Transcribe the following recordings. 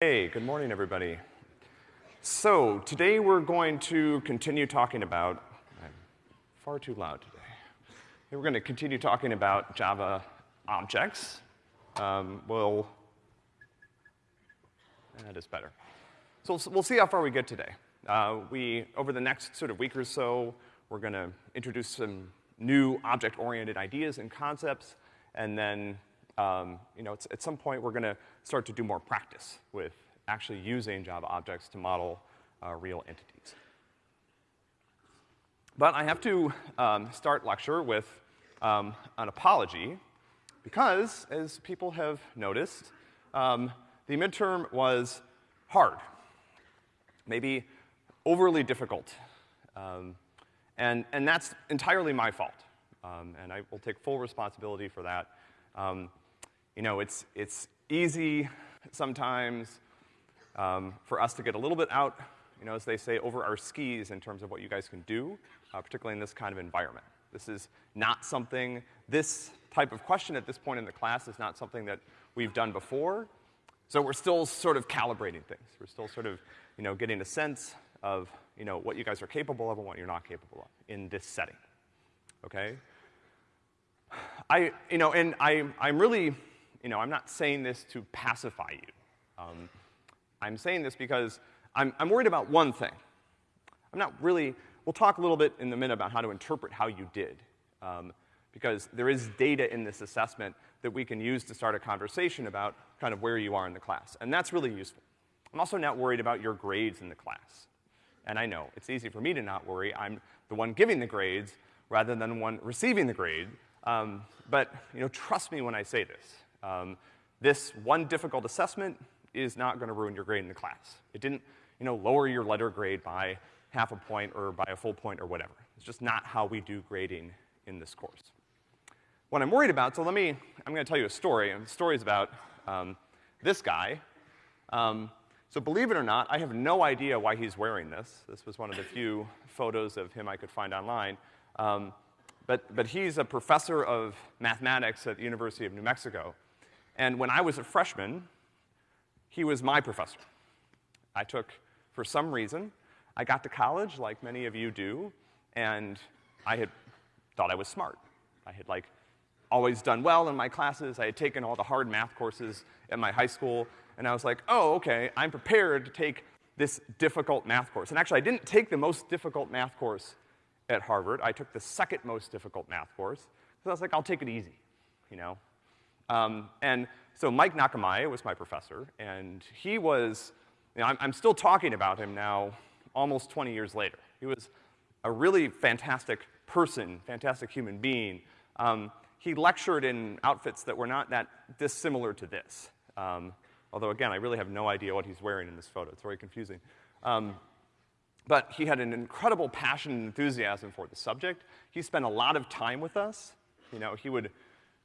Hey, good morning, everybody. So, today we're going to continue talking about, I'm far too loud today. We're going to continue talking about Java objects. Um, we'll, that is better. So we'll see how far we get today. Uh, we, over the next sort of week or so, we're gonna introduce some new object-oriented ideas and concepts, and then, um, you know, at some point we're gonna start to do more practice with actually using Java objects to model uh, real entities. But I have to um, start lecture with um, an apology because, as people have noticed, um, the midterm was hard, maybe overly difficult. Um, and, and that's entirely my fault. Um, and I will take full responsibility for that. Um, you know, it's, it's easy sometimes um, for us to get a little bit out, you know, as they say, over our skis in terms of what you guys can do, uh, particularly in this kind of environment. This is not something, this type of question at this point in the class is not something that we've done before. So we're still sort of calibrating things. We're still sort of, you know, getting a sense of, you know, what you guys are capable of and what you're not capable of in this setting. Okay? I, you know, and I, I'm really, you know, I'm not saying this to pacify you. Um, I'm saying this because I'm, I'm worried about one thing. I'm not really, we'll talk a little bit in a minute about how to interpret how you did. Um, because there is data in this assessment that we can use to start a conversation about kind of where you are in the class. And that's really useful. I'm also not worried about your grades in the class. And I know, it's easy for me to not worry. I'm the one giving the grades rather than the one receiving the grade. Um, but, you know, trust me when I say this. Um, this one difficult assessment is not gonna ruin your grade in the class. It didn't, you know, lower your letter grade by half a point or by a full point or whatever. It's just not how we do grading in this course. What I'm worried about, so let me, I'm gonna tell you a story, and the story is about, um, this guy. Um, so believe it or not, I have no idea why he's wearing this. This was one of the few photos of him I could find online. Um, but, but he's a professor of mathematics at the University of New Mexico. And when I was a freshman, he was my professor. I took, for some reason, I got to college like many of you do, and I had thought I was smart. I had like always done well in my classes. I had taken all the hard math courses at my high school, and I was like, oh, okay, I'm prepared to take this difficult math course. And actually, I didn't take the most difficult math course at Harvard. I took the second most difficult math course, because I was like, I'll take it easy, you know? Um, and so Mike Nakamaye was my professor, and he was, you know, I'm, I'm still talking about him now almost 20 years later. He was a really fantastic person, fantastic human being. Um, he lectured in outfits that were not that dissimilar to this. Um, although again, I really have no idea what he's wearing in this photo. It's very confusing. Um, but he had an incredible passion and enthusiasm for the subject. He spent a lot of time with us. You know, he would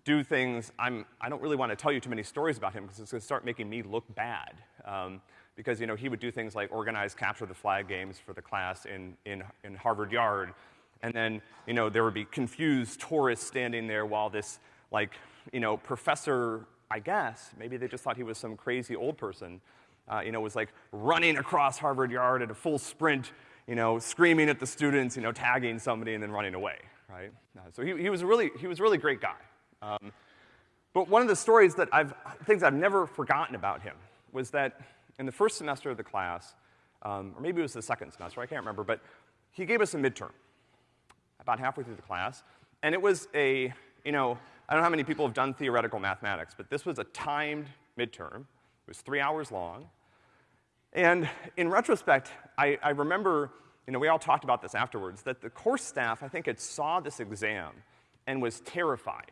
do things, I'm, I don't really want to tell you too many stories about him because it's gonna start making me look bad. Um, because, you know, he would do things like organize capture the flag games for the class in, in, in Harvard Yard and then, you know, there would be confused tourists standing there while this, like, you know, professor, I guess, maybe they just thought he was some crazy old person, uh, you know, was like running across Harvard Yard at a full sprint, you know, screaming at the students, you know, tagging somebody and then running away, right? Uh, so he, he was really, he was a really great guy. Um, but one of the stories that I've, things I've never forgotten about him was that in the first semester of the class, um, or maybe it was the second semester, I can't remember, but he gave us a midterm about halfway through the class. And it was a, you know, I don't know how many people have done theoretical mathematics, but this was a timed midterm. It was three hours long. And in retrospect, I, I remember, you know, we all talked about this afterwards, that the course staff, I think, had saw this exam and was terrified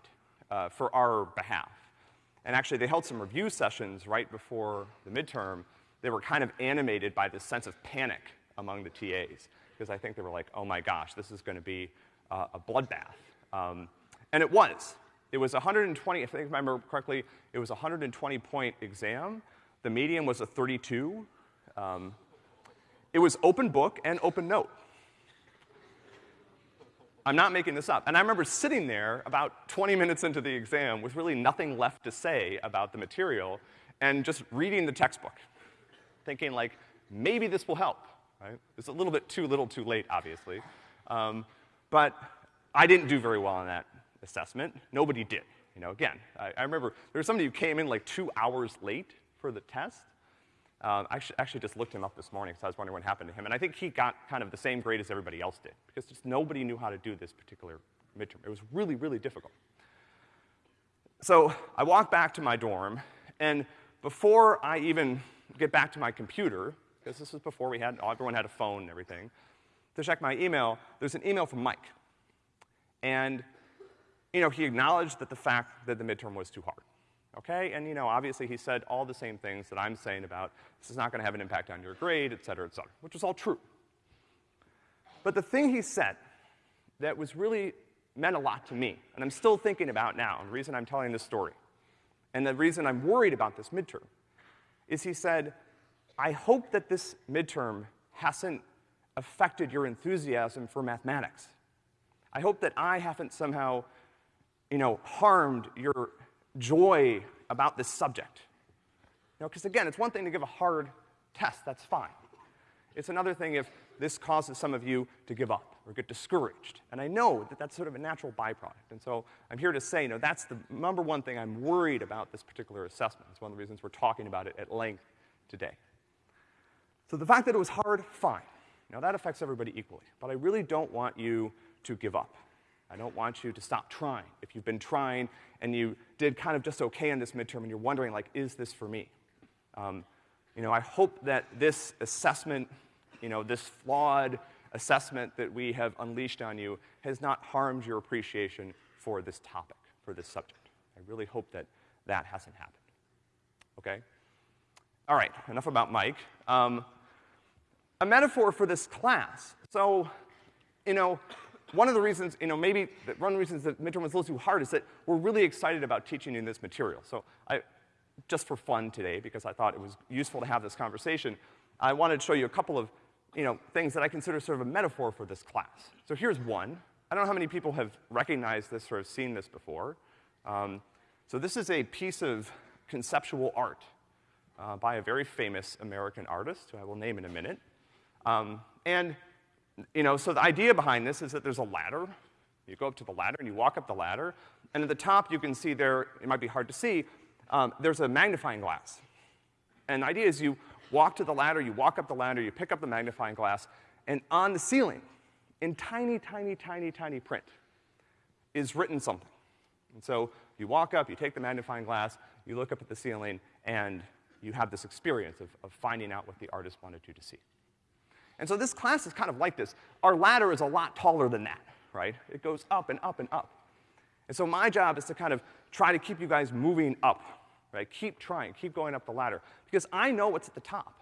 uh, for our behalf. And actually, they held some review sessions right before the midterm. They were kind of animated by this sense of panic among the TAs because I think they were like, oh my gosh, this is gonna be uh, a bloodbath. Um, and it was. It was 120, if I remember correctly, it was a 120 point exam. The median was a 32. Um, it was open book and open note. I'm not making this up. And I remember sitting there about 20 minutes into the exam with really nothing left to say about the material and just reading the textbook. thinking like, maybe this will help, right? It's a little bit too little too late, obviously. Um, but I didn't do very well on that assessment. Nobody did. You know, again, I, I remember there was somebody who came in like two hours late for the test. Um, I actually just looked him up this morning because I was wondering what happened to him, and I think he got kind of the same grade as everybody else did because just nobody knew how to do this particular midterm. It was really, really difficult. So I walk back to my dorm, and before I even get back to my computer, because this was before we had, everyone had a phone and everything, to check my email, there's an email from Mike. And, you know, he acknowledged that the fact that the midterm was too hard. Okay? And, you know, obviously he said all the same things that I'm saying about this is not gonna have an impact on your grade, et cetera, et cetera, which is all true. But the thing he said that was really meant a lot to me, and I'm still thinking about now, and the reason I'm telling this story, and the reason I'm worried about this midterm, is he said, I hope that this midterm hasn't affected your enthusiasm for mathematics. I hope that I haven't somehow, you know, harmed your joy about this subject. You know, because again, it's one thing to give a hard test, that's fine. It's another thing if this causes some of you to give up or get discouraged. And I know that that's sort of a natural byproduct. And so I'm here to say, you know, that's the number one thing I'm worried about this particular assessment. It's one of the reasons we're talking about it at length today. So the fact that it was hard, fine. Now that affects everybody equally. But I really don't want you to give up. I don't want you to stop trying. If you've been trying and you did kind of just okay in this midterm and you're wondering, like, is this for me? Um, you know, I hope that this assessment, you know, this flawed assessment that we have unleashed on you has not harmed your appreciation for this topic, for this subject. I really hope that that hasn't happened. Okay? All right, enough about Mike. Um, a metaphor for this class. So, you know, one of the reasons, you know, maybe one of the reasons that midterm was a little too hard is that we're really excited about teaching you this material. So I, just for fun today, because I thought it was useful to have this conversation, I wanted to show you a couple of, you know, things that I consider sort of a metaphor for this class. So here's one. I don't know how many people have recognized this or have seen this before. Um, so this is a piece of conceptual art uh, by a very famous American artist, who I will name in a minute. Um, and you know, so the idea behind this is that there's a ladder. You go up to the ladder and you walk up the ladder, and at the top you can see there, it might be hard to see, um, there's a magnifying glass. And the idea is you walk to the ladder, you walk up the ladder, you pick up the magnifying glass, and on the ceiling, in tiny, tiny, tiny, tiny print, is written something. And so you walk up, you take the magnifying glass, you look up at the ceiling, and you have this experience of, of finding out what the artist wanted you to see. And so this class is kind of like this. Our ladder is a lot taller than that, right? It goes up and up and up. And so my job is to kind of try to keep you guys moving up, right? Keep trying, keep going up the ladder. Because I know what's at the top.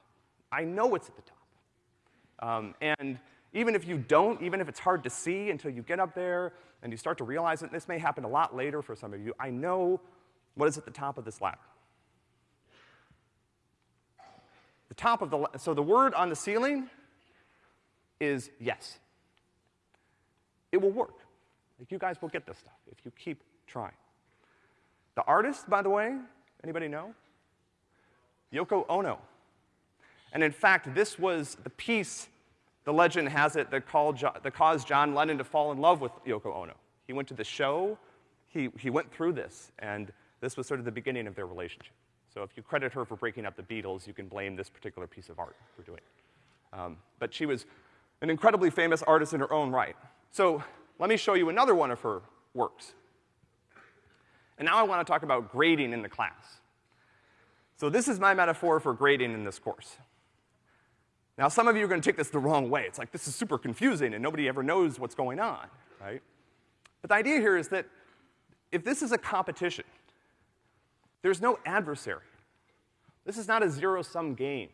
I know what's at the top. Um, and even if you don't, even if it's hard to see until you get up there and you start to realize it, this may happen a lot later for some of you, I know what is at the top of this ladder. The top of the, so the word on the ceiling is yes. It will work. Like, you guys will get this stuff if you keep trying. The artist, by the way, anybody know? Yoko Ono. And in fact, this was the piece, the legend has it, that, called, that caused John Lennon to fall in love with Yoko Ono. He went to the show, he, he went through this, and this was sort of the beginning of their relationship. So if you credit her for breaking up the Beatles, you can blame this particular piece of art for doing it. Um, but she was an incredibly famous artist in her own right. So let me show you another one of her works. And now I want to talk about grading in the class. So this is my metaphor for grading in this course. Now some of you are gonna take this the wrong way. It's like, this is super confusing and nobody ever knows what's going on, right? But the idea here is that if this is a competition, there's no adversary. This is not a zero-sum game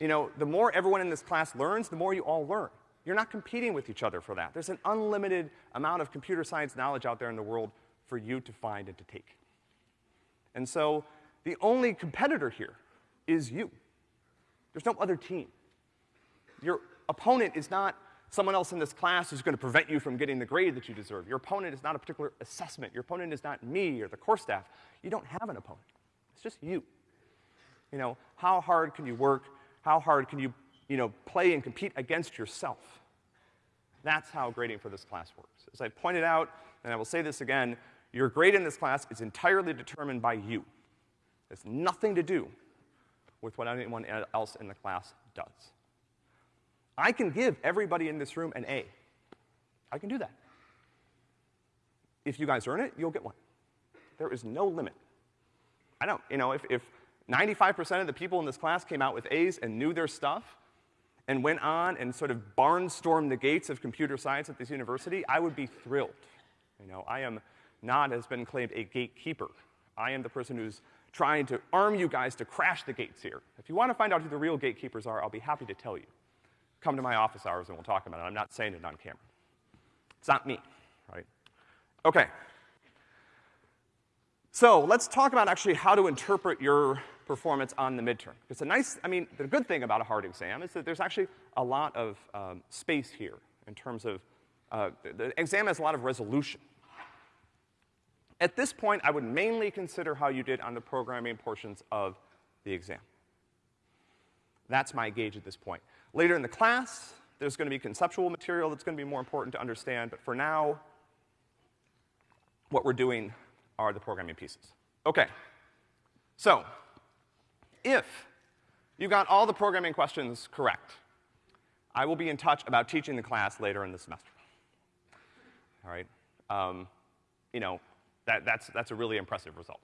you know, the more everyone in this class learns, the more you all learn. You're not competing with each other for that. There's an unlimited amount of computer science knowledge out there in the world for you to find and to take. And so, the only competitor here is you. There's no other team. Your opponent is not someone else in this class who's gonna prevent you from getting the grade that you deserve. Your opponent is not a particular assessment. Your opponent is not me or the course staff. You don't have an opponent. It's just you. You know, how hard can you work? How hard can you, you know, play and compete against yourself? That's how grading for this class works. As I pointed out, and I will say this again, your grade in this class is entirely determined by you. It has nothing to do with what anyone else in the class does. I can give everybody in this room an A. I can do that. If you guys earn it, you'll get one. There is no limit. I don't, you know, if, if 95% of the people in this class came out with A's and knew their stuff and went on and sort of barnstormed the gates of computer science at this university, I would be thrilled. You know, I am not, has been claimed, a gatekeeper. I am the person who's trying to arm you guys to crash the gates here. If you want to find out who the real gatekeepers are, I'll be happy to tell you. Come to my office hours and we'll talk about it. I'm not saying it on camera. It's not me, right? Okay. So let's talk about actually how to interpret your performance on the midterm. It's a nice, I mean, the good thing about a hard exam is that there's actually a lot of um, space here in terms of, uh, the exam has a lot of resolution. At this point, I would mainly consider how you did on the programming portions of the exam. That's my gauge at this point. Later in the class, there's gonna be conceptual material that's gonna be more important to understand, but for now, what we're doing are the programming pieces. Okay. So, if you got all the programming questions correct, I will be in touch about teaching the class later in the semester. All right? Um, you know, that, that's, that's a really impressive result.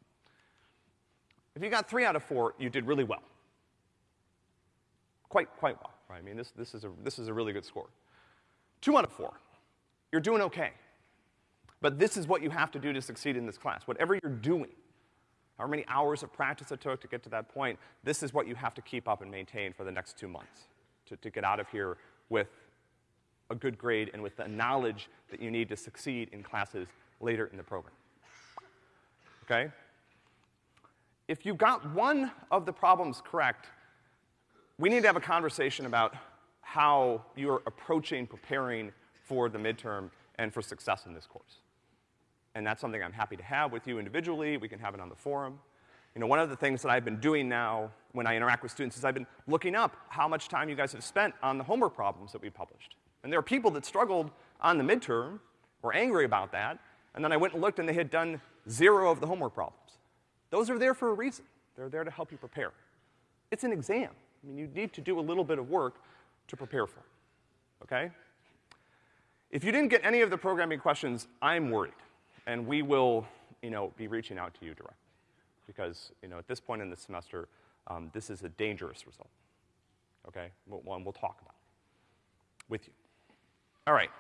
If you got three out of four, you did really well. Quite, quite well, right? I mean, this, this, is a, this is a really good score. Two out of four, you're doing okay. But this is what you have to do to succeed in this class. Whatever you're doing, however many hours of practice it took to get to that point, this is what you have to keep up and maintain for the next two months to, to get out of here with a good grade and with the knowledge that you need to succeed in classes later in the program okay? If you got one of the problems correct, we need to have a conversation about how you're approaching preparing for the midterm and for success in this course. And that's something I'm happy to have with you individually. We can have it on the forum. You know, one of the things that I've been doing now when I interact with students is I've been looking up how much time you guys have spent on the homework problems that we published. And there are people that struggled on the midterm, were angry about that, and then I went and looked and they had done zero of the homework problems. Those are there for a reason. They're there to help you prepare. It's an exam. I mean, you need to do a little bit of work to prepare for it, okay? If you didn't get any of the programming questions, I'm worried. And we will, you know, be reaching out to you directly. Because, you know, at this point in the semester, um, this is a dangerous result. Okay? One we'll talk about it with you. All right.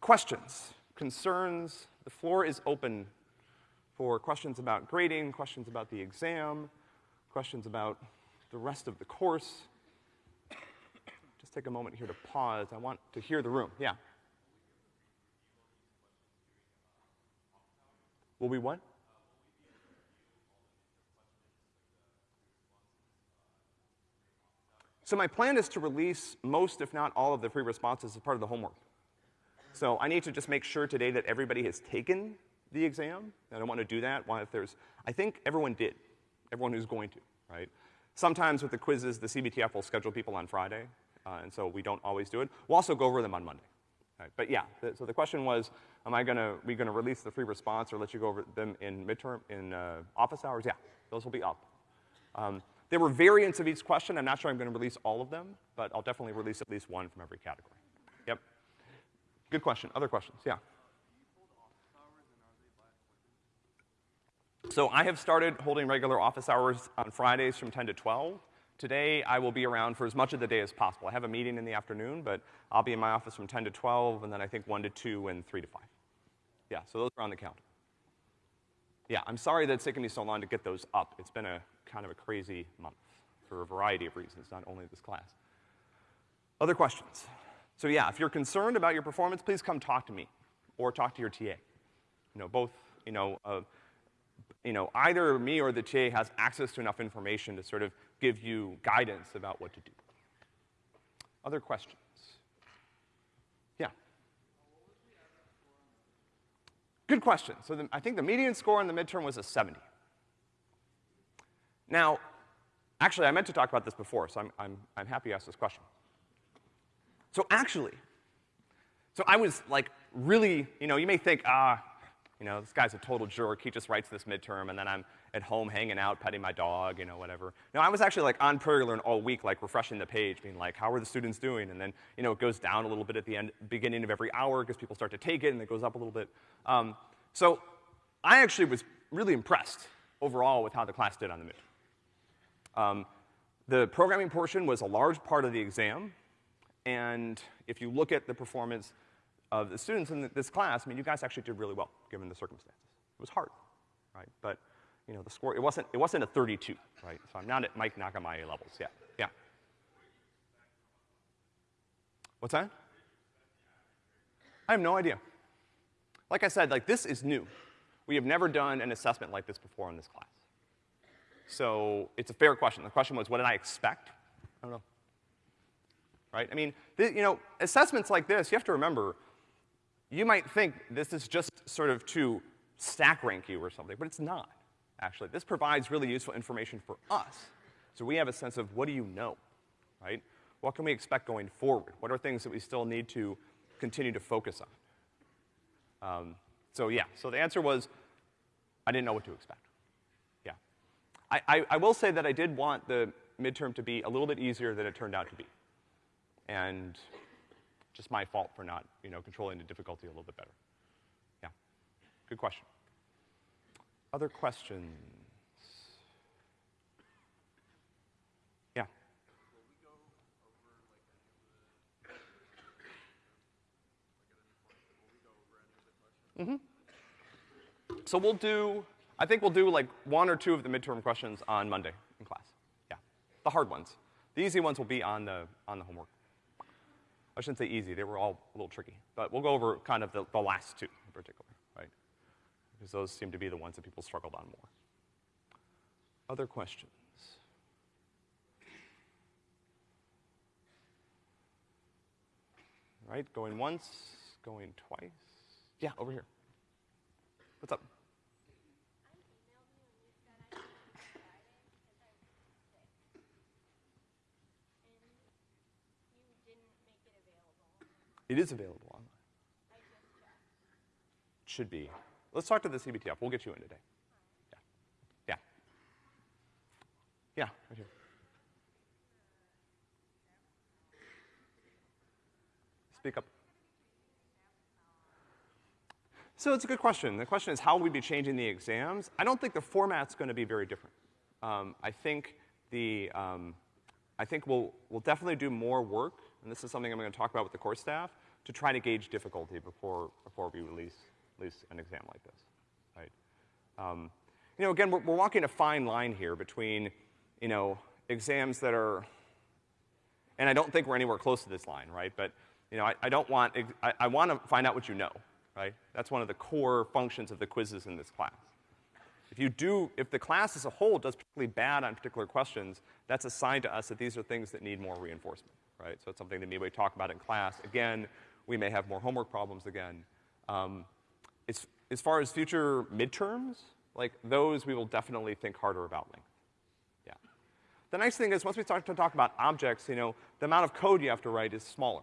Questions, concerns, the floor is open for questions about grading, questions about the exam, questions about the rest of the course. Just take a moment here to pause. I want to hear the room. Yeah. Will we what? So my plan is to release most, if not all, of the free responses as part of the homework. So I need to just make sure today that everybody has taken the exam. I don't want to do that. Why if there's, I think everyone did. Everyone who's going to, right? Sometimes with the quizzes, the CBTF will schedule people on Friday, uh, and so we don't always do it. We'll also go over them on Monday. Right? But yeah, the, so the question was, am I gonna, we gonna release the free response or let you go over them in midterm, in uh, office hours? Yeah, those will be up. Um, there were variants of each question. I'm not sure I'm gonna release all of them, but I'll definitely release at least one from every category. Yep. Good question. Other questions? Yeah. So I have started holding regular office hours on Fridays from 10 to 12. Today, I will be around for as much of the day as possible. I have a meeting in the afternoon, but I'll be in my office from 10 to 12, and then I think 1 to 2 and 3 to 5. Yeah, so those are on the calendar. Yeah, I'm sorry that it's taken me so long to get those up. It's been a kind of a crazy month for a variety of reasons, not only this class. Other questions? So yeah, if you're concerned about your performance, please come talk to me or talk to your TA. You know, both, you know, uh, you know, either me or the TA has access to enough information to sort of give you guidance about what to do. Other questions? Yeah. Good question. So the, I think the median score in the midterm was a 70. Now, actually, I meant to talk about this before, so I'm, I'm, I'm happy you asked this question. So actually, so I was like really, you know, you may think, ah, you know, this guy's a total jerk, he just writes this midterm, and then I'm at home hanging out, petting my dog, you know, whatever. No, I was actually like on PrairieLearn all week, like refreshing the page, being like, how are the students doing? And then, you know, it goes down a little bit at the end, beginning of every hour because people start to take it and it goes up a little bit. Um, so I actually was really impressed overall with how the class did on the midterm. Um, the programming portion was a large part of the exam, and if you look at the performance of the students in this class, I mean, you guys actually did really well, given the circumstances. It was hard, right? But, you know, the score, it wasn't, it wasn't a 32, right? So I'm not at Mike Nakamaye levels, yeah, yeah. What's that? I have no idea. Like I said, like, this is new. We have never done an assessment like this before in this class. So it's a fair question. The question was, what did I expect? I don't know. Right? I mean, you know, assessments like this, you have to remember, you might think this is just sort of to stack rank you or something, but it's not, actually. This provides really useful information for us. So we have a sense of what do you know, right? What can we expect going forward? What are things that we still need to continue to focus on? Um, so yeah, so the answer was, I didn't know what to expect. Yeah. I, I, I will say that I did want the midterm to be a little bit easier than it turned out to be. And just my fault for not, you know, controlling the difficulty a little bit better. Yeah. Good question. Other questions? Yeah. Mm-hmm. So we'll do, I think we'll do like one or two of the midterm questions on Monday in class. Yeah. The hard ones. The easy ones will be on the, on the homework. I shouldn't say easy, they were all a little tricky. But we'll go over kind of the, the last two in particular, right? Because those seem to be the ones that people struggled on more. Other questions? Right, going once, going twice. Yeah, over here. What's up? It is available online. Should be. Let's talk to the CBTF. We'll get you in today. Yeah. Yeah. Yeah, right here. Speak up. So it's a good question. The question is how will we be changing the exams? I don't think the format's gonna be very different. Um, I think the, um, I think we'll, we'll definitely do more work and this is something I'm gonna talk about with the course staff, to try to gauge difficulty before, before we release, release an exam like this, right? Um, you know, again, we're, we're walking a fine line here between, you know, exams that are, and I don't think we're anywhere close to this line, right? But, you know, I, I don't want, I, I want to find out what you know, right? That's one of the core functions of the quizzes in this class. If you do, if the class as a whole does particularly bad on particular questions, that's a sign to us that these are things that need more reinforcement right? So it's something that we talk about in class. Again, we may have more homework problems again. Um, as, as far as future midterms, like those we will definitely think harder about length. Yeah. The nice thing is once we start to talk about objects, you know, the amount of code you have to write is smaller,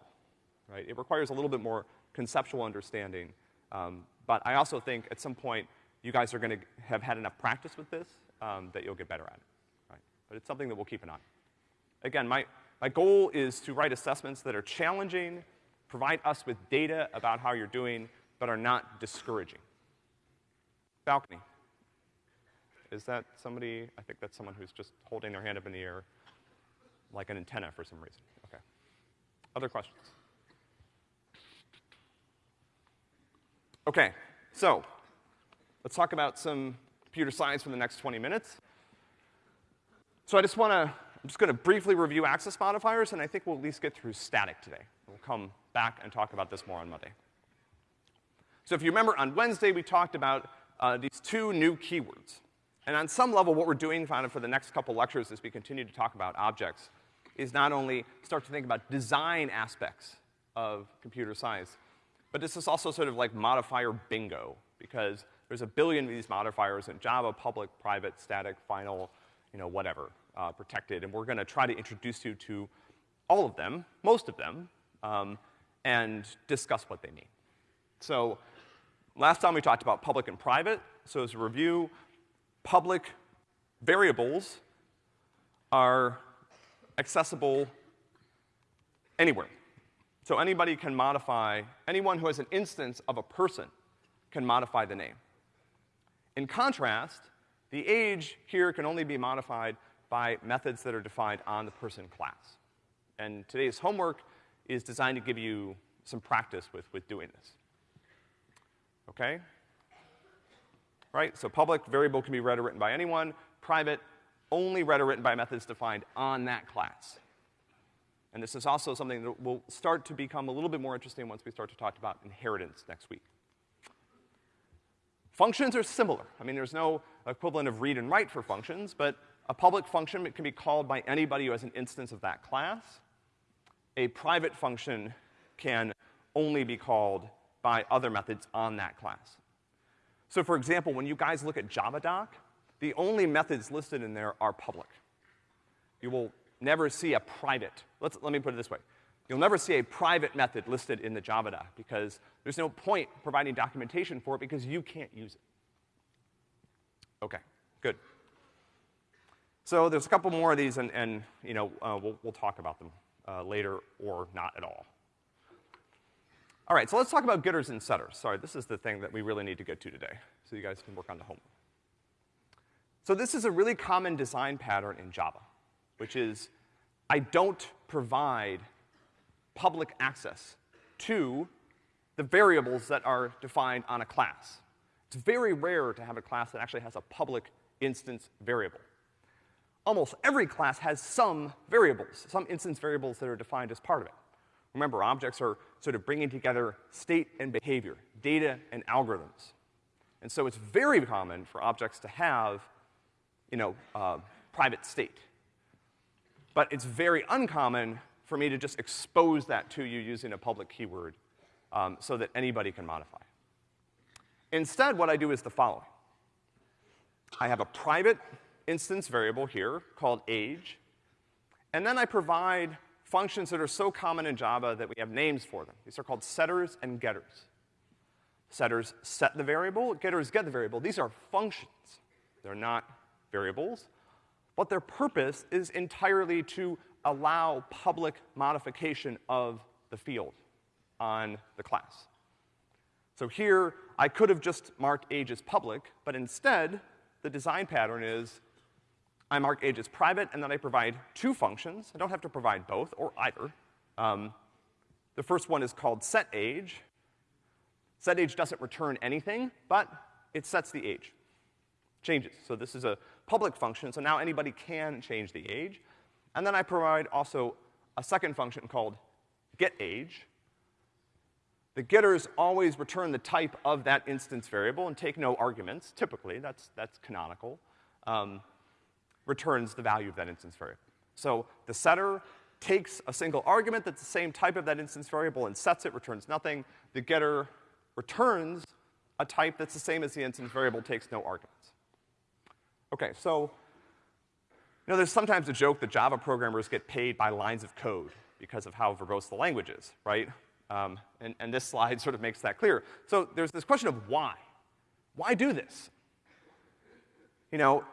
right? It requires a little bit more conceptual understanding. Um, but I also think at some point you guys are gonna have had enough practice with this um, that you'll get better at it, right? But it's something that we'll keep an eye on. Again, my, my goal is to write assessments that are challenging, provide us with data about how you're doing, but are not discouraging. Balcony. Is that somebody, I think that's someone who's just holding their hand up in the air like an antenna for some reason. Okay. Other questions? Okay, so let's talk about some computer science for the next 20 minutes. So I just want to I'm just gonna briefly review access modifiers, and I think we'll at least get through static today. We'll come back and talk about this more on Monday. So if you remember, on Wednesday we talked about uh, these two new keywords. And on some level, what we're doing kind of for the next couple lectures as we continue to talk about objects is not only start to think about design aspects of computer science, but this is also sort of like modifier bingo, because there's a billion of these modifiers in Java, public, private, static, final, you know, whatever, uh, protected, and we're gonna try to introduce you to all of them, most of them, um, and discuss what they mean. So, last time we talked about public and private, so as a review, public variables are accessible anywhere. So anybody can modify, anyone who has an instance of a person can modify the name. In contrast, the age here can only be modified by methods that are defined on the person class. And today's homework is designed to give you some practice with, with doing this. Okay? Right? So public variable can be read or written by anyone. Private, only read or written by methods defined on that class. And this is also something that will start to become a little bit more interesting once we start to talk about inheritance next week. Functions are similar. I mean, there's no equivalent of read and write for functions, but a public function can be called by anybody who has an instance of that class. A private function can only be called by other methods on that class. So for example, when you guys look at JavaDoc, the only methods listed in there are public. You will never see a private, let's, let me put it this way. You'll never see a private method listed in the JavaDoc because there's no point providing documentation for it because you can't use it. Okay, good. So there's a couple more of these and, and you know, uh, we'll, we'll talk about them uh, later or not at all. All right, so let's talk about getters and setters. Sorry, this is the thing that we really need to get to today, so you guys can work on the homework. So this is a really common design pattern in Java, which is I don't provide public access to the variables that are defined on a class. It's very rare to have a class that actually has a public instance variable. Almost every class has some variables, some instance variables that are defined as part of it. Remember, objects are sort of bringing together state and behavior, data and algorithms. And so it's very common for objects to have you know, uh, private state. But it's very uncommon for me to just expose that to you using a public keyword um, so that anybody can modify. Instead, what I do is the following. I have a private instance variable here called age, and then I provide functions that are so common in Java that we have names for them. These are called setters and getters. Setters set the variable, getters get the variable. These are functions. They're not variables, but their purpose is entirely to allow public modification of the field on the class. So here, I could have just marked age as public, but instead, the design pattern is I mark age as private, and then I provide two functions. I don't have to provide both, or either. Um, the first one is called setAge. SetAge doesn't return anything, but it sets the age. Changes. So this is a public function, so now anybody can change the age. And then I provide also a second function called getAge. The getters always return the type of that instance variable and take no arguments, typically, that's, that's canonical, um, returns the value of that instance variable. So the setter takes a single argument that's the same type of that instance variable and sets it, returns nothing. The getter returns a type that's the same as the instance variable, takes no arguments. Okay, so, you know, there's sometimes a joke that Java programmers get paid by lines of code because of how verbose the language is, right? Um, and, and this slide sort of makes that clear. So there's this question of why. Why do this? You know,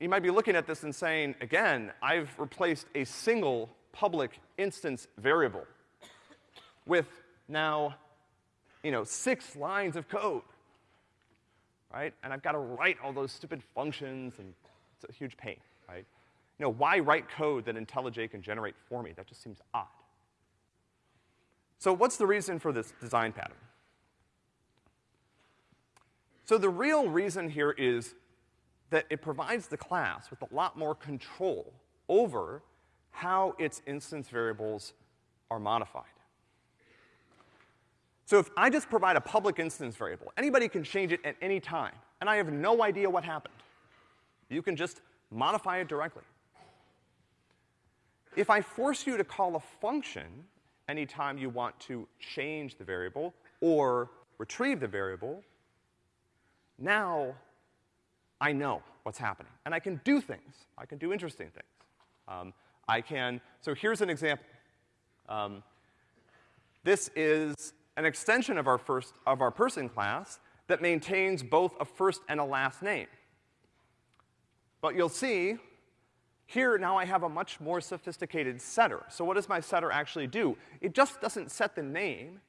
you might be looking at this and saying, again, I've replaced a single public instance variable with now, you know, six lines of code right? And I've got to write all those stupid functions, and it's a huge pain, right? You know, why write code that IntelliJ can generate for me? That just seems odd. So what's the reason for this design pattern? So the real reason here is that it provides the class with a lot more control over how its instance variables are modified. So if I just provide a public instance variable, anybody can change it at any time, and I have no idea what happened. You can just modify it directly. If I force you to call a function anytime you want to change the variable or retrieve the variable, now I know what's happening. And I can do things. I can do interesting things. Um, I can, so here's an example. Um, this is an extension of our first, of our person class that maintains both a first and a last name. But you'll see, here now I have a much more sophisticated setter. So what does my setter actually do? It just doesn't set the name.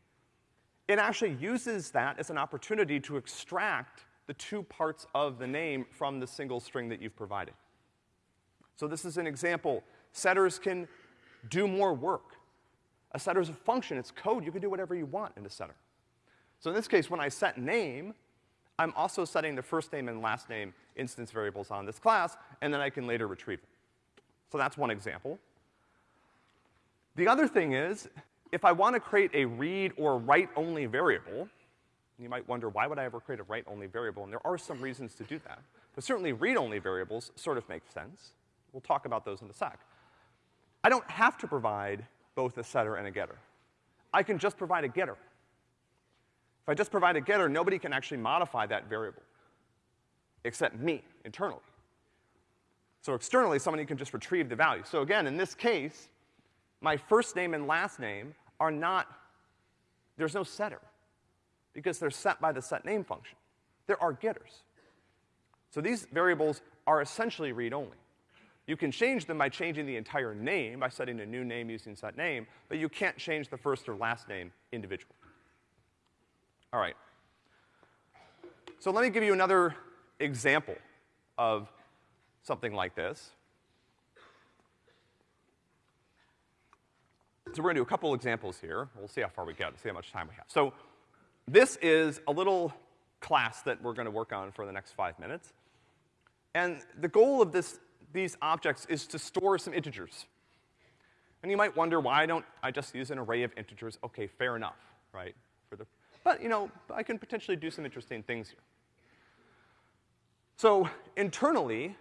It actually uses that as an opportunity to extract the two parts of the name from the single string that you've provided. So this is an example. Setters can do more work. A setter is a function, it's code, you can do whatever you want in a setter. So in this case, when I set name, I'm also setting the first name and last name instance variables on this class, and then I can later retrieve it. So that's one example. The other thing is, if I want to create a read or write-only variable, you might wonder, why would I ever create a write-only variable? And there are some reasons to do that. But certainly read-only variables sort of make sense. We'll talk about those in a sec. I don't have to provide both a setter and a getter. I can just provide a getter. If I just provide a getter, nobody can actually modify that variable, except me, internally. So externally, somebody can just retrieve the value. So again, in this case, my first name and last name are not, there's no setter, because they're set by the set name function. There are getters. So these variables are essentially read-only. You can change them by changing the entire name, by setting a new name using set name, but you can't change the first or last name individually. All right. So let me give you another example of something like this. So we're gonna do a couple examples here. We'll see how far we get, see how much time we have. So this is a little class that we're gonna work on for the next five minutes. And the goal of this these objects is to store some integers. And you might wonder, why don't I just use an array of integers? Okay, fair enough, right? For the, but, you know, I can potentially do some interesting things here. So, internally,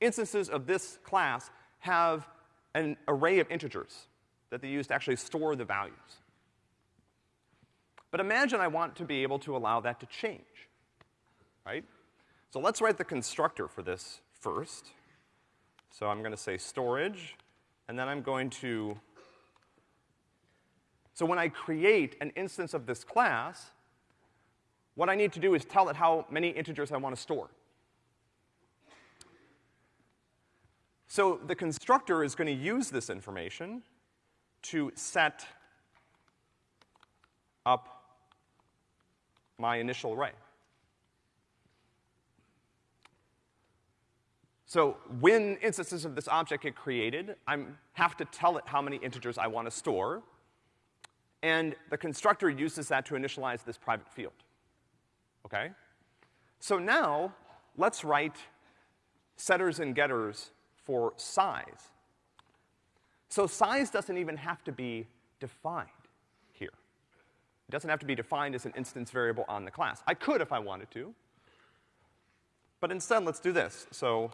instances of this class have an array of integers that they use to actually store the values. But imagine I want to be able to allow that to change, right? So let's write the constructor for this first. So I'm gonna say storage, and then I'm going to, so when I create an instance of this class, what I need to do is tell it how many integers I want to store. So the constructor is going to use this information to set up my initial array. So when instances of this object get created, I have to tell it how many integers I want to store, and the constructor uses that to initialize this private field. Okay? So now, let's write setters and getters for size. So size doesn't even have to be defined doesn't have to be defined as an instance variable on the class. I could if I wanted to. But instead, let's do this. So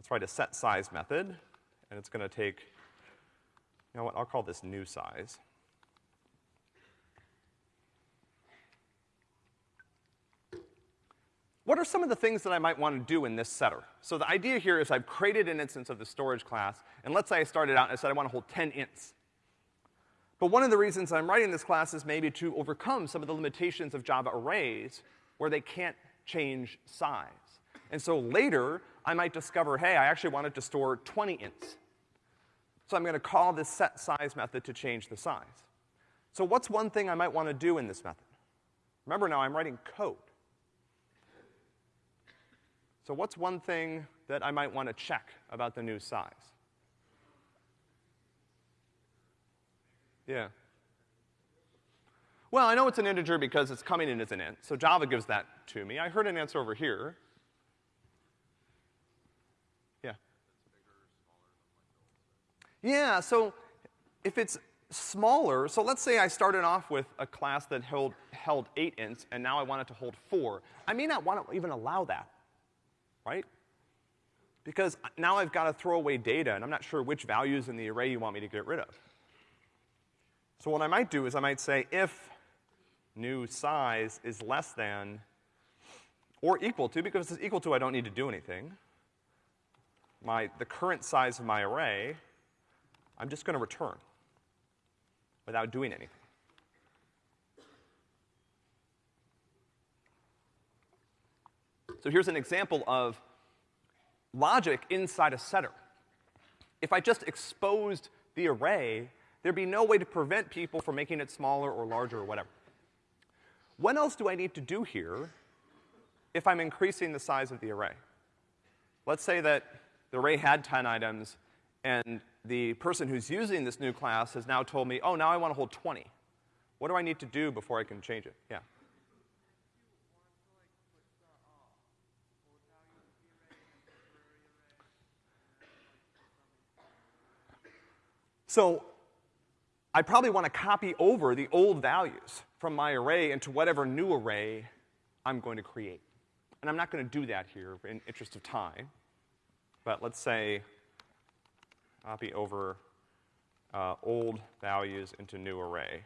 Let's write a set size method, and it's gonna take, you know what, I'll call this new size. What are some of the things that I might want to do in this setter? So the idea here is I've created an instance of the storage class, and let's say I started out and I said I want to hold 10 ints. But one of the reasons I'm writing this class is maybe to overcome some of the limitations of Java arrays where they can't change size. And so later, I might discover, hey, I actually wanted to store 20 ints. So I'm gonna call this set size method to change the size. So what's one thing I might want to do in this method? Remember now, I'm writing code. So what's one thing that I might want to check about the new size? Yeah. Well, I know it's an integer because it's coming in as an int, so Java gives that to me. I heard an answer over here. Yeah, Yeah, so if it's smaller, so let's say I started off with a class that held, held eight ints, and now I want it to hold four. I may not want to even allow that, right? Because now I've got to throw away data, and I'm not sure which values in the array you want me to get rid of. So what I might do is I might say if new size is less than, or equal to, because it's equal to, I don't need to do anything. My, the current size of my array, I'm just gonna return without doing anything. So here's an example of logic inside a setter. If I just exposed the array, there'd be no way to prevent people from making it smaller or larger or whatever. What else do I need to do here if I'm increasing the size of the array? Let's say that the array had 10 items and the person who's using this new class has now told me, oh, now I want to hold 20. What do I need to do before I can change it? Yeah. So I probably want to copy over the old values from my array into whatever new array I'm going to create. And I'm not going to do that here in interest of time. But let's say copy over uh, old values into new array.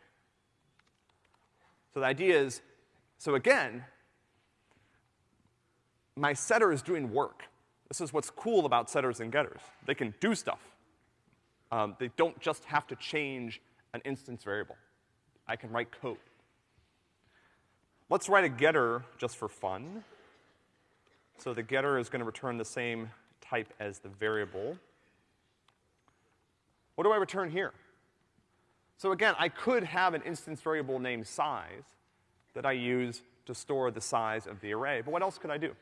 So the idea is, so again, my setter is doing work. This is what's cool about setters and getters. They can do stuff. Um, they don't just have to change an instance variable. I can write code. Let's write a getter just for fun. So the getter is gonna return the same type as the variable. What do I return here? So again, I could have an instance variable named size that I use to store the size of the array, but what else could I do?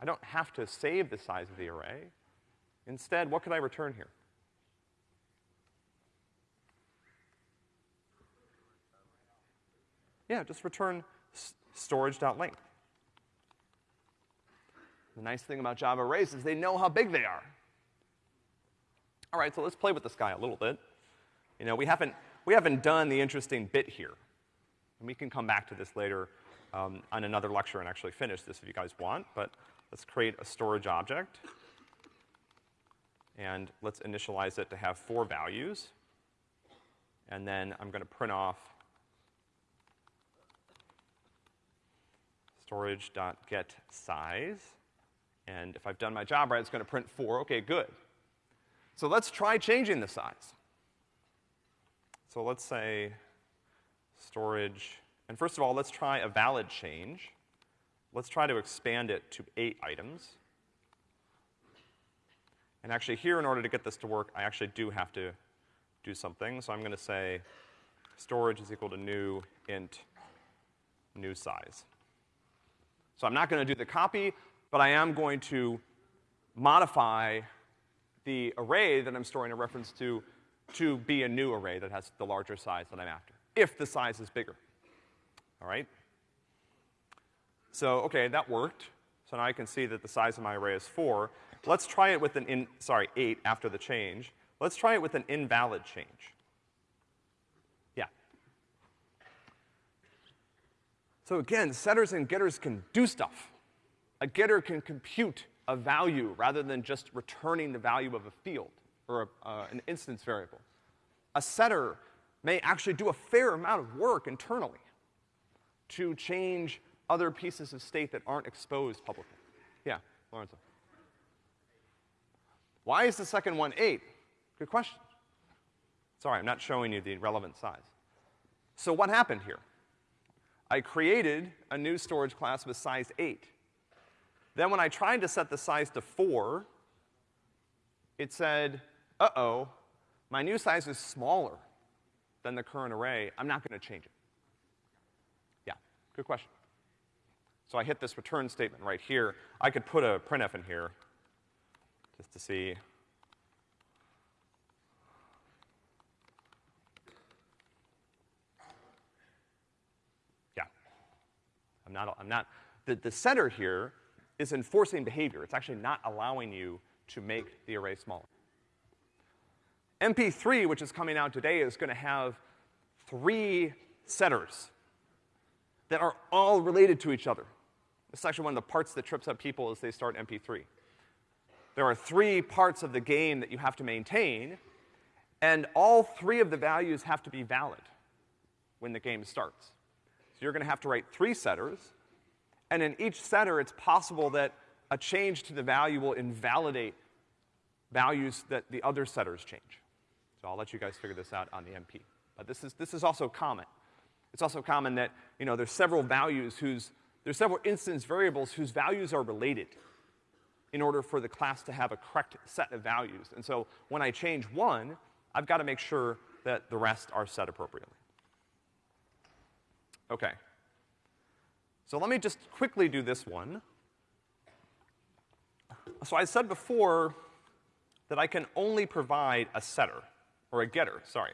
I don't have to save the size of the array. Instead, what could I return here? Yeah, just return storage.length. The nice thing about Java arrays is they know how big they are. All right, so let's play with this guy a little bit. You know, we haven't, we haven't done the interesting bit here. And we can come back to this later um, on another lecture and actually finish this if you guys want, but Let's create a storage object. And let's initialize it to have four values. And then I'm gonna print off storage.get size. And if I've done my job right, it's gonna print four. Okay, good. So let's try changing the size. So let's say storage, and first of all, let's try a valid change. Let's try to expand it to eight items. And actually here, in order to get this to work, I actually do have to do something. So I'm gonna say storage is equal to new int new size. So I'm not gonna do the copy, but I am going to modify the array that I'm storing a reference to to be a new array that has the larger size that I'm after, if the size is bigger. All right? So, okay, that worked. So now I can see that the size of my array is four. Let's try it with an in, sorry, eight after the change. Let's try it with an invalid change. Yeah. So again, setters and getters can do stuff. A getter can compute a value rather than just returning the value of a field or a, uh, an instance variable. A setter may actually do a fair amount of work internally to change other pieces of state that aren't exposed publicly. Yeah, Lorenzo. Why is the second one eight? Good question. Sorry, I'm not showing you the relevant size. So what happened here? I created a new storage class with size eight. Then when I tried to set the size to four, it said, uh-oh, my new size is smaller than the current array. I'm not gonna change it. Yeah, good question. So I hit this return statement right here. I could put a printf in here just to see. Yeah. I'm not, I'm not, the, the setter here is enforcing behavior. It's actually not allowing you to make the array smaller. MP3, which is coming out today, is gonna have three setters that are all related to each other. This is actually one of the parts that trips up people as they start MP3. There are three parts of the game that you have to maintain, and all three of the values have to be valid when the game starts. So you're gonna have to write three setters, and in each setter, it's possible that a change to the value will invalidate values that the other setters change. So I'll let you guys figure this out on the MP. But this is, this is also common. It's also common that, you know, there's several values whose, there's several instance variables whose values are related in order for the class to have a correct set of values. And so when I change one, I've got to make sure that the rest are set appropriately. Okay. So let me just quickly do this one. So I said before that I can only provide a setter, or a getter, sorry.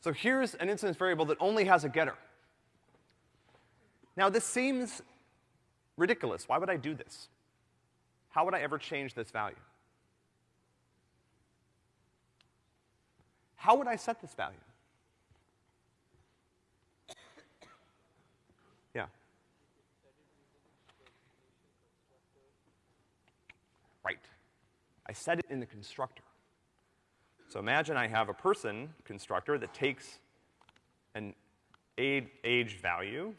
So here's an instance variable that only has a getter. Now this seems ridiculous. Why would I do this? How would I ever change this value? How would I set this value? Yeah. Right. I set it in the constructor. So imagine I have a person constructor that takes an age value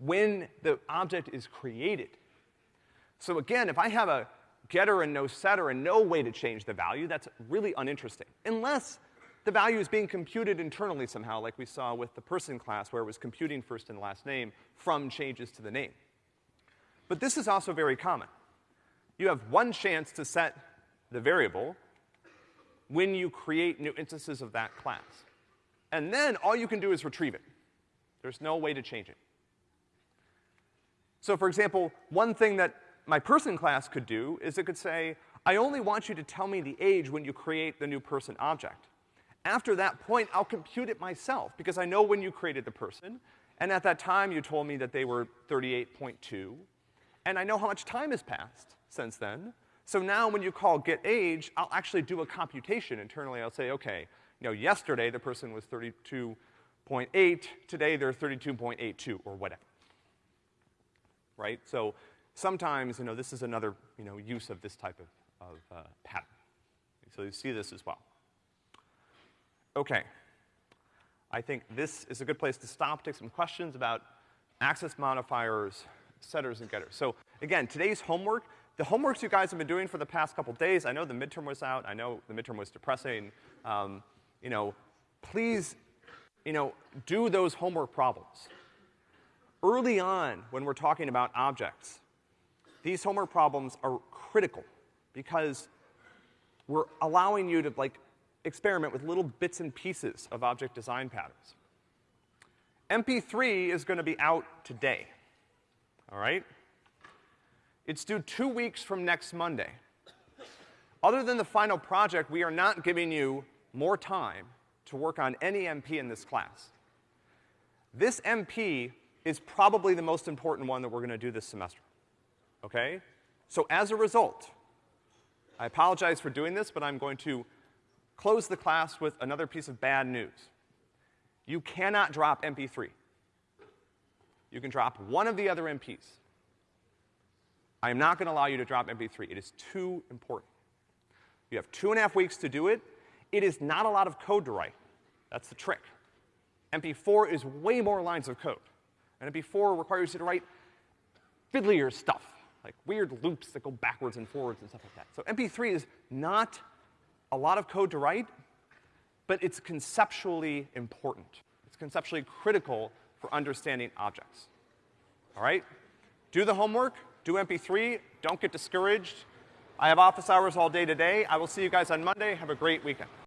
when the object is created. So again, if I have a getter and no setter and no way to change the value, that's really uninteresting. Unless the value is being computed internally somehow, like we saw with the person class where it was computing first and last name from changes to the name. But this is also very common. You have one chance to set the variable when you create new instances of that class. And then all you can do is retrieve it. There's no way to change it. So for example, one thing that my person class could do is it could say, I only want you to tell me the age when you create the new person object. After that point, I'll compute it myself because I know when you created the person, and at that time you told me that they were 38.2, and I know how much time has passed since then. So now when you call get age, I'll actually do a computation internally. I'll say, okay, you know, yesterday the person was 32.8, today they're 32.82 or whatever right? So sometimes, you know, this is another, you know, use of this type of, of uh, pattern. So you see this as well. Okay. I think this is a good place to stop, take some questions about access modifiers, setters, and getters. So again, today's homework, the homeworks you guys have been doing for the past couple days, I know the midterm was out, I know the midterm was depressing, um, you know, please, you know, do those homework problems early on when we're talking about objects, these homework problems are critical because we're allowing you to like experiment with little bits and pieces of object design patterns. MP3 is gonna be out today, all right? It's due two weeks from next Monday. Other than the final project, we are not giving you more time to work on any MP in this class. This MP is probably the most important one that we're gonna do this semester. Okay? So as a result, I apologize for doing this, but I'm going to close the class with another piece of bad news. You cannot drop MP3. You can drop one of the other MPs. I am not gonna allow you to drop MP3. It is too important. You have two and a half weeks to do it. It is not a lot of code to write. That's the trick. MP4 is way more lines of code. And MP4 requires you to write fiddlier stuff, like weird loops that go backwards and forwards and stuff like that. So MP3 is not a lot of code to write, but it's conceptually important. It's conceptually critical for understanding objects. All right? Do the homework, do MP3, don't get discouraged. I have office hours all day today. I will see you guys on Monday. Have a great weekend.